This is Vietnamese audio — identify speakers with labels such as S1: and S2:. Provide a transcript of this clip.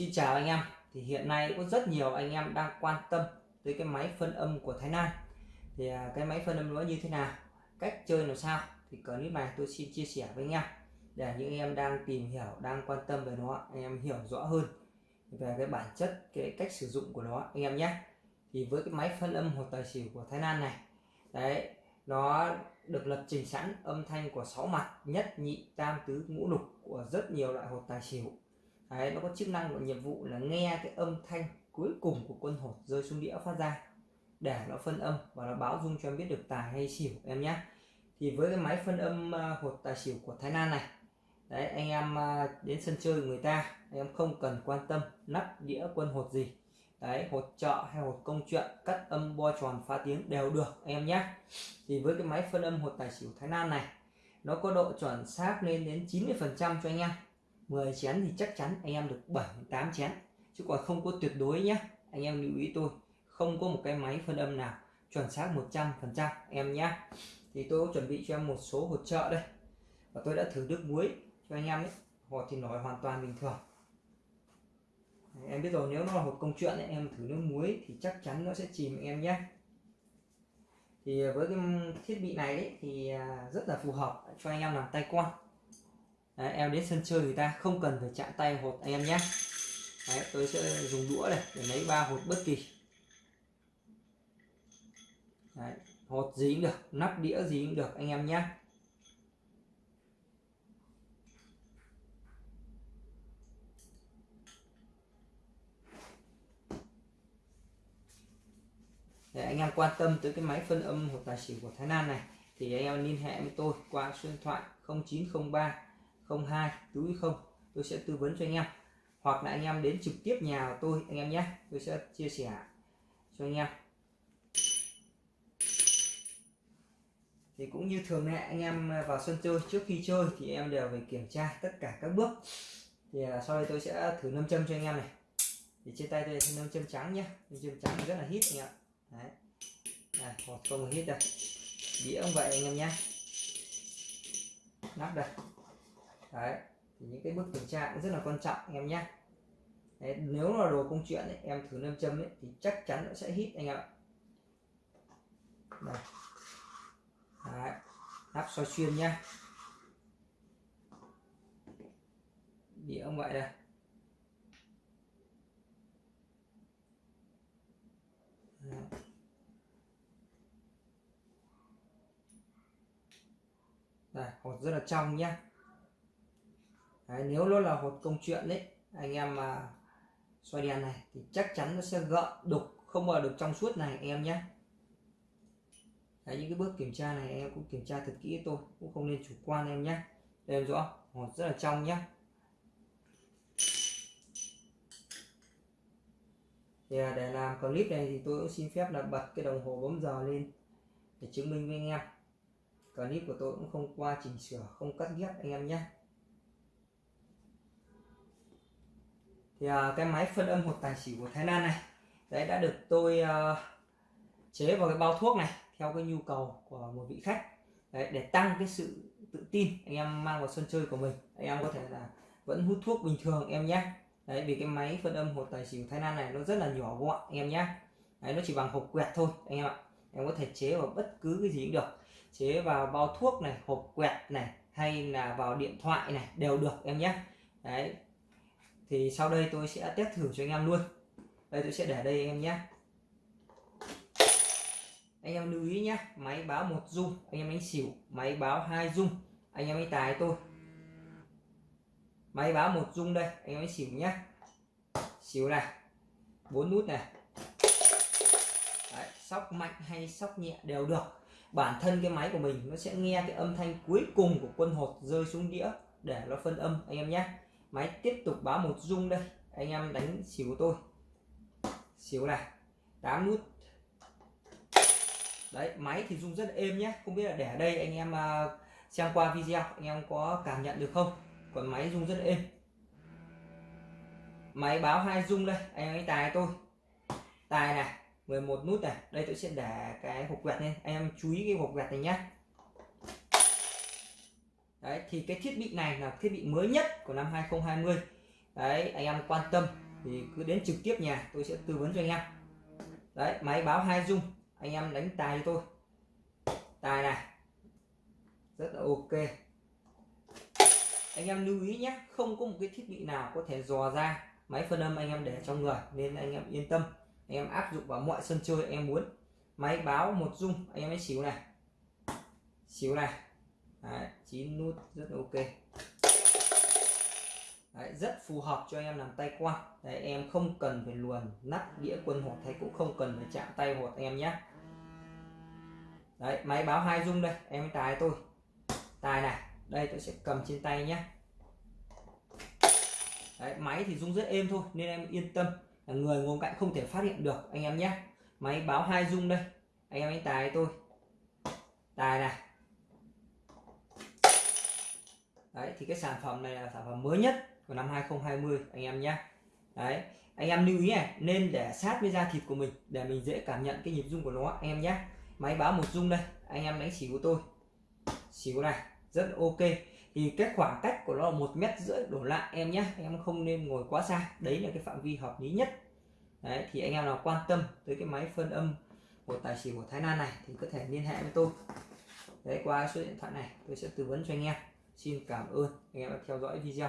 S1: Xin chào anh em. Thì hiện nay có rất nhiều anh em đang quan tâm tới cái máy phân âm của Thái Lan. Thì à, cái máy phân âm nó như thế nào? Cách chơi làm sao? Thì clip này tôi xin chia sẻ với anh em để những em đang tìm hiểu, đang quan tâm về nó, anh em hiểu rõ hơn về cái bản chất, cái cách sử dụng của nó, anh em nhé. Thì với cái máy phân âm hột tài xỉu của Thái Lan này, đấy, nó được lập trình sẵn âm thanh của sáu mặt, nhất nhị, tam, tứ, ngũ lục của rất nhiều loại hột tài xỉu đấy, nó có chức năng và nhiệm vụ là nghe cái âm thanh cuối cùng của quân hột rơi xuống đĩa phát ra. Để nó phân âm và nó báo dung cho em biết được tài hay xỉu em nhé. Thì với cái máy phân âm à, hột tài xỉu của Thái Lan này đấy anh em à, đến sân chơi người ta anh em không cần quan tâm nắp đĩa quân hột gì. Đấy hột chợ hay hột công chuyện cắt âm bo tròn phá tiếng đều được anh em nhé. Thì với cái máy phân âm hột tài xỉu Thái Lan này nó có độ chuẩn xác lên đến 90 phần trăm cho anh em. 10 chén thì chắc chắn anh em được 7 8 chén. Chứ còn không có tuyệt đối nhé anh em lưu ý tôi không có một cái máy phân âm nào chuẩn xác 100 phần trăm em nhé thì tôi có chuẩn bị cho em một số hột trợ đây. Và tôi đã thử nước muối cho anh em đấy hột thì nổi hoàn toàn bình thường. Em biết rồi nếu nó là hột công chuyện ấy, em thử nước muối thì chắc chắn nó sẽ chìm em nhé thì với cái thiết bị này đấy thì à, rất là phù hợp cho anh em làm tay quan đấy, em đến sân chơi người ta không cần phải chạm tay hột anh em nhé. Đấy, tôi sẽ dùng đũa này để lấy ba hột bất kỳ. Đấy, hột gì cũng được nắp đĩa gì cũng được anh em nhé. Để anh em quan tâm tới cái máy phân âm hột tài xỉu của Thái Lan này thì anh em liên hệ với tôi qua số điện thoại 0903 02 túi không? Tôi sẽ tư vấn cho anh em. Hoặc là anh em đến trực tiếp nhà của tôi, anh em nhé. Tôi sẽ chia sẻ cho anh em. Thì cũng như thường lệ, anh em vào sân chơi, trước khi chơi thì em đều phải kiểm tra tất cả các bước. Thì à, sau đây tôi sẽ thử nâm châm cho anh em này. Thì trên tay tôi là nâm châm trắng nhé. Nâm châm trắng rất là hít anh em đấy. Này không hít đây đĩa cũng vậy anh em nhé. Nắp đây đấy thì những cái bước kiểm tra cũng rất là quan trọng anh em nhé. Đấy, nếu là đồ công chuyện ấy, em thử nâm châm ấy, thì chắc chắn nó sẽ hít anh em ạ. Đây. Đấy. nắp soi xuyên nhá. Đĩa ông vậy đây. Đây hột rất là trong nhá đấy, nếu nó là hột công chuyện đấy anh em mà xoay đèn này thì chắc chắn nó sẽ gợn đục không bao được trong suốt này anh em nhé. Đấy, những cái bước kiểm tra này em cũng kiểm tra thật kỹ tôi cũng không nên chủ quan em nhé. Em rõ hột rất là trong nhé. Thì à, để làm clip này thì tôi cũng xin phép là bật cái đồng hồ bấm giờ lên để chứng minh với anh em. Clip của tôi cũng không qua chỉnh sửa không cắt ghép anh em nhé. Thì uh, cái máy phân âm hột tài xỉu của Thái Lan này đấy đã được tôi uh, chế vào cái bao thuốc này theo cái nhu cầu của một vị khách. Đấy, để tăng cái sự tự tin anh em mang vào sân chơi của mình anh em có thể là vẫn hút thuốc bình thường em nhé. Đấy vì cái máy phân âm hột tài xỉu Thái Lan này nó rất là nhỏ gọn em nhé. Đấy, nó chỉ bằng hộp quẹt thôi anh em ạ. Em có thể chế vào bất cứ cái gì cũng được. Chế vào bao thuốc này hộp quẹt này hay là vào điện thoại này đều được em nhé. Đấy thì sau đây tôi sẽ test thử cho anh em luôn. Đây tôi sẽ để đây anh em nhé. Anh em lưu ý nhé máy báo một dung anh em đánh xỉu máy báo hai dung anh em đánh tài tôi. Máy báo một dung đây anh em đánh xỉu nhé. Xỉu này bốn nút này. Đấy, sóc mạnh hay sóc nhẹ đều được. Bản thân cái máy của mình nó sẽ nghe cái âm thanh cuối cùng của quân hột rơi xuống đĩa để nó phân âm anh em nhé máy tiếp tục báo một dung đây. Anh em đánh xỉu của tôi. Xỉu này. 8 nút. Đấy, máy thì rung rất êm nhé không biết là để ở đây anh em à, xem qua video, anh em có cảm nhận được không? Còn máy rung rất êm. Máy báo hai rung đây. Anh em ấy tài tôi. Tài này 11 nút này. Đây tôi sẽ để cái hộp quẹt lên. Anh em chú ý cái hộp quẹt này nhé đấy, thì cái thiết bị này là thiết bị mới nhất của năm 2020 đấy, anh em quan tâm thì cứ đến trực tiếp nhà tôi sẽ tư vấn cho anh em. Đấy, máy báo hai dung anh em đánh tài cho tôi. Tài này, rất là ok. Anh em lưu ý nhé, không có một cái thiết bị nào có thể dò ra máy phân âm anh em để trong người, nên anh em yên tâm. Anh em áp dụng vào mọi sân chơi anh em muốn. Máy báo một dung anh em ấy xíu này. Xíu này. Đấy, 9 nút rất ok. Đấy, rất phù hợp cho em làm tay quan Đấy, em không cần phải luồn nắp đĩa quân hột hay cũng không cần phải chạm tay hột em nhé. Đấy, máy báo hai dung đây em tài tôi. Tài này đây tôi sẽ cầm trên tay nhé. Đấy, máy thì rung rất êm thôi nên em yên tâm. Là người ngồi cạnh không thể phát hiện được anh em nhé. Máy báo hai dung đây anh em anh tài tôi. Tài này đấy, thì cái sản phẩm này là sản phẩm mới nhất của năm 2020 anh em nhé. Đấy, anh em lưu ý này, nên để sát với da thịt của mình để mình dễ cảm nhận cái nhịp rung của nó, anh em nhé. Máy báo một rung đây, anh em đánh xỉu của tôi. Xỉu này, rất ok. Thì cái khoảng cách của nó là một mét rưỡi đổ lại em nhé. Em không nên ngồi quá xa, đấy là cái phạm vi hợp lý nhất. Đấy, thì anh em nào quan tâm tới cái máy phân âm của tài xỉu của Thái Lan này thì có thể liên hệ với tôi. Đấy, qua số điện thoại này, tôi sẽ tư vấn cho anh em xin cảm ơn. Anh em đã theo dõi video.